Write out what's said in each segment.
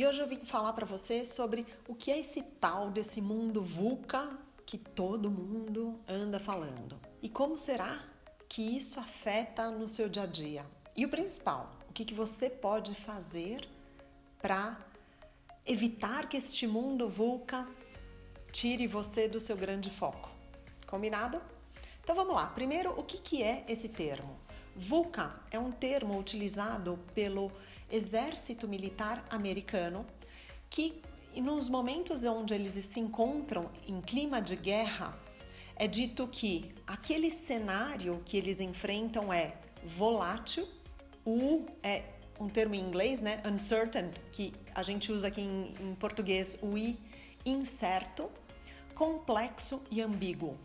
E hoje eu vim falar para você sobre o que é esse tal desse mundo VUCA que todo mundo anda falando. E como será que isso afeta no seu dia a dia? E o principal, o que, que você pode fazer para evitar que este mundo VUCA tire você do seu grande foco? Combinado? Então vamos lá. Primeiro, o que, que é esse termo? VUCA é um termo utilizado pelo exército militar americano que, nos momentos onde eles se encontram em clima de guerra, é dito que aquele cenário que eles enfrentam é volátil, o é um termo em inglês, né? Uncertain, que a gente usa aqui em, em português, o i, incerto, complexo e ambíguo.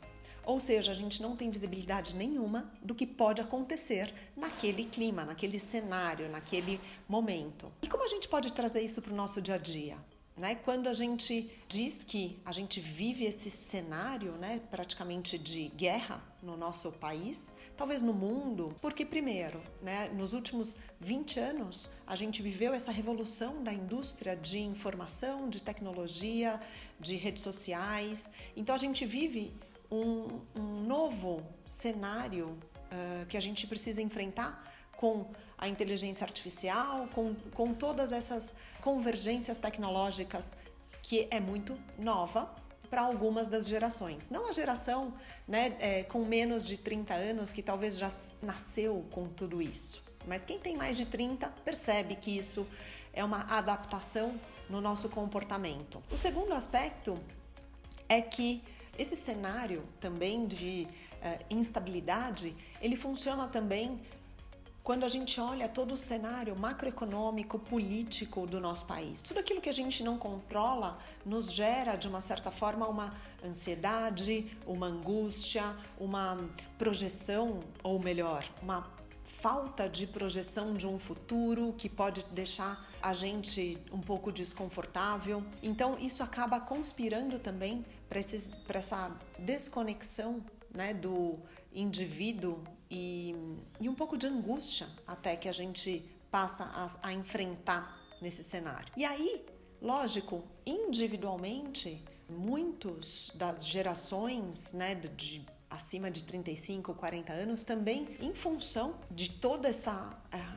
Ou seja, a gente não tem visibilidade nenhuma do que pode acontecer naquele clima, naquele cenário, naquele momento. E como a gente pode trazer isso para o nosso dia a dia? Né? Quando a gente diz que a gente vive esse cenário né, praticamente de guerra no nosso país, talvez no mundo, porque, primeiro, né, nos últimos 20 anos, a gente viveu essa revolução da indústria de informação, de tecnologia, de redes sociais. Então, a gente vive um, um novo cenário uh, que a gente precisa enfrentar com a inteligência artificial, com, com todas essas convergências tecnológicas que é muito nova para algumas das gerações. Não a geração né, é, com menos de 30 anos que talvez já nasceu com tudo isso. Mas quem tem mais de 30 percebe que isso é uma adaptação no nosso comportamento. O segundo aspecto é que esse cenário também de uh, instabilidade, ele funciona também quando a gente olha todo o cenário macroeconômico, político do nosso país. Tudo aquilo que a gente não controla nos gera, de uma certa forma, uma ansiedade, uma angústia, uma projeção, ou melhor, uma falta de projeção de um futuro que pode deixar a gente um pouco desconfortável. Então, isso acaba conspirando também para essa desconexão né, do indivíduo e, e, um pouco de angústia até que a gente passa a, a enfrentar nesse cenário. E aí, lógico, individualmente, muitos das gerações né, de acima de 35, 40 anos também em função de toda essa uh,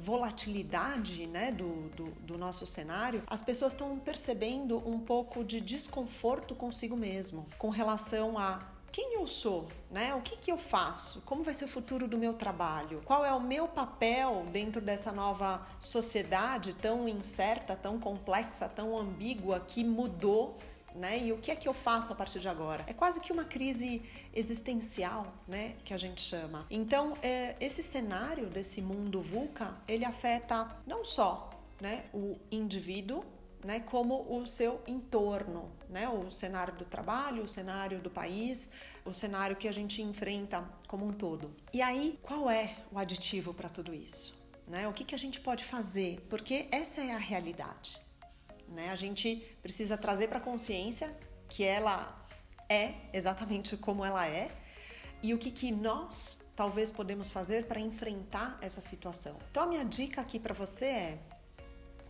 volatilidade né, do, do, do, nosso cenário, as pessoas estão percebendo um pouco de desconforto consigo mesmo com relação a quem eu sou, né? O que, que eu faço? Como vai ser o futuro do meu trabalho? Qual é o meu papel dentro dessa nova sociedade tão incerta, tão complexa, tão ambígua que mudou né? E o que é que eu faço a partir de agora? É quase que uma crise existencial, né? Que a gente chama. Então, é, esse cenário desse mundo VUCA, ele afeta não só né, o indivíduo, né, como o seu entorno, né, o cenário do trabalho, o cenário do país, o cenário que a gente enfrenta como um todo. E aí, qual é o aditivo para tudo isso? Né? O que, que a gente pode fazer? Porque essa é a realidade. A gente precisa trazer para a consciência que ela é exatamente como ela é e o que, que nós talvez podemos fazer para enfrentar essa situação. Então, a minha dica aqui para você é: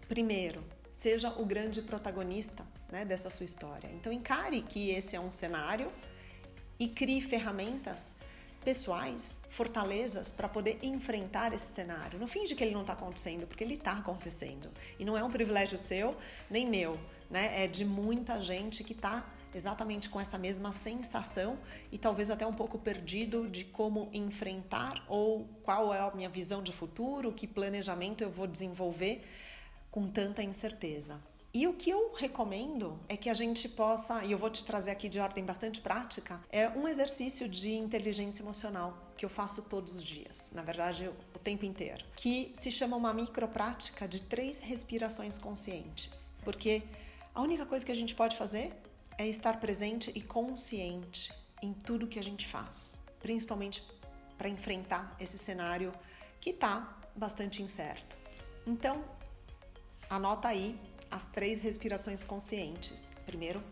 primeiro, seja o grande protagonista né, dessa sua história. Então, encare que esse é um cenário e crie ferramentas pessoais, fortalezas para poder enfrentar esse cenário. Não finge que ele não está acontecendo, porque ele está acontecendo. E não é um privilégio seu nem meu, né? É de muita gente que está exatamente com essa mesma sensação e talvez até um pouco perdido de como enfrentar ou qual é a minha visão de futuro, que planejamento eu vou desenvolver com tanta incerteza. E o que eu recomendo é que a gente possa, e eu vou te trazer aqui de ordem bastante prática, é um exercício de inteligência emocional que eu faço todos os dias, na verdade o tempo inteiro, que se chama uma microprática de três respirações conscientes. Porque a única coisa que a gente pode fazer é estar presente e consciente em tudo que a gente faz, principalmente para enfrentar esse cenário que está bastante incerto. Então, anota aí as três respirações conscientes. Primeiro,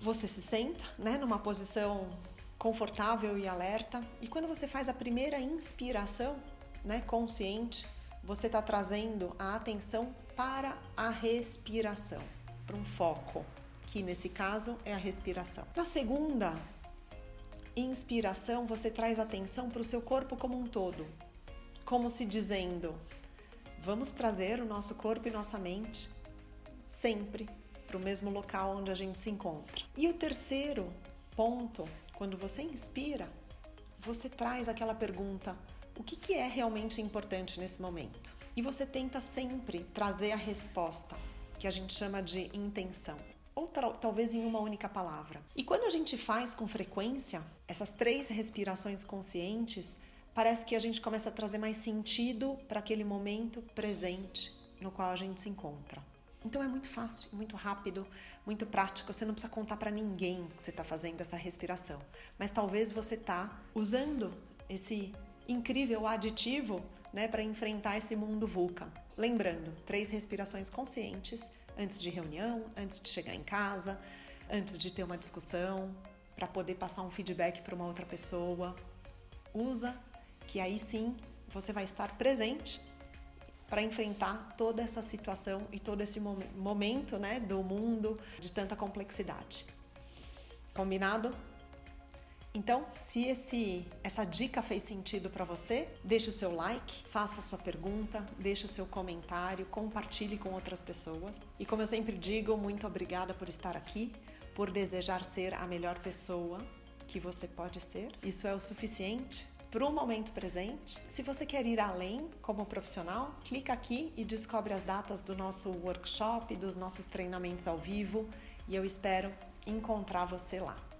você se senta, né, numa posição confortável e alerta, e quando você faz a primeira inspiração, né, consciente, você está trazendo a atenção para a respiração, para um foco, que nesse caso é a respiração. Na segunda inspiração, você traz atenção para o seu corpo como um todo, como se dizendo: vamos trazer o nosso corpo e nossa mente sempre para o mesmo local onde a gente se encontra. E o terceiro ponto, quando você inspira, você traz aquela pergunta: o que, que é realmente importante nesse momento? E você tenta sempre trazer a resposta, que a gente chama de intenção ou talvez em uma única palavra. E quando a gente faz com frequência essas três respirações conscientes, parece que a gente começa a trazer mais sentido para aquele momento presente no qual a gente se encontra. Então é muito fácil, muito rápido, muito prático. Você não precisa contar para ninguém que você está fazendo essa respiração, mas talvez você está usando esse incrível aditivo né, para enfrentar esse mundo VUCA. Lembrando, três respirações conscientes antes de reunião, antes de chegar em casa, antes de ter uma discussão, para poder passar um feedback para uma outra pessoa. Usa, que aí sim você vai estar presente para enfrentar toda essa situação e todo esse momento né, do mundo de tanta complexidade. Combinado? Então, se esse, essa dica fez sentido para você, deixe o seu like, faça a sua pergunta, deixe o seu comentário, compartilhe com outras pessoas. E como eu sempre digo, muito obrigada por estar aqui, por desejar ser a melhor pessoa que você pode ser. Isso é o suficiente para o momento presente. Se você quer ir além como profissional, clica aqui e descobre as datas do nosso workshop, dos nossos treinamentos ao vivo e eu espero encontrar você lá.